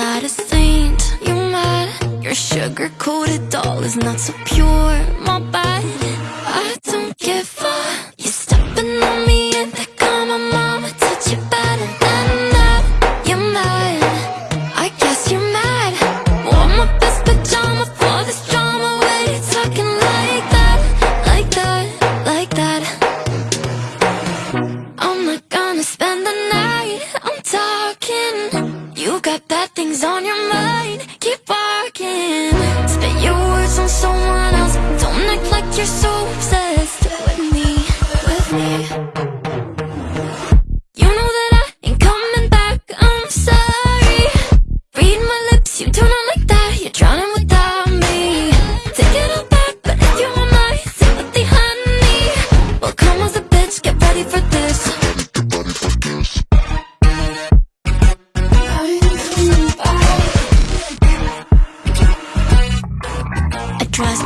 not a saint, you mad. Your sugar-coated doll is not so pure, my bad. Bad on your mind, keep barking. Spit your words on someone else. Don't act like you're so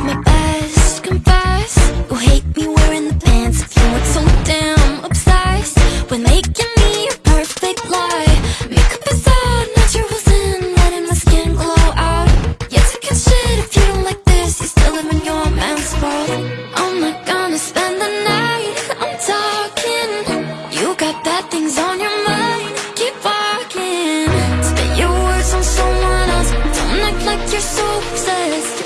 my best, confess. You hate me wearing the pants If you weren't so damn obsessed. With making me a perfect lie. Makeup is out, naturals in Letting my skin glow out. You taking shit if you don't like this You still live in your man's world. I'm not gonna spend the night I'm talking. You got bad things on your mind Keep walking. Spit your words on someone else Don't act like you're so obsessed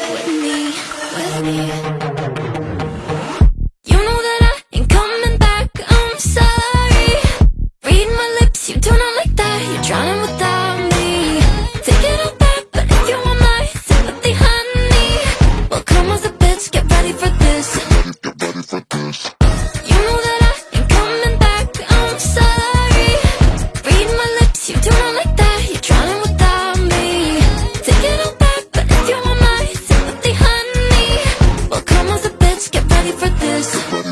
honey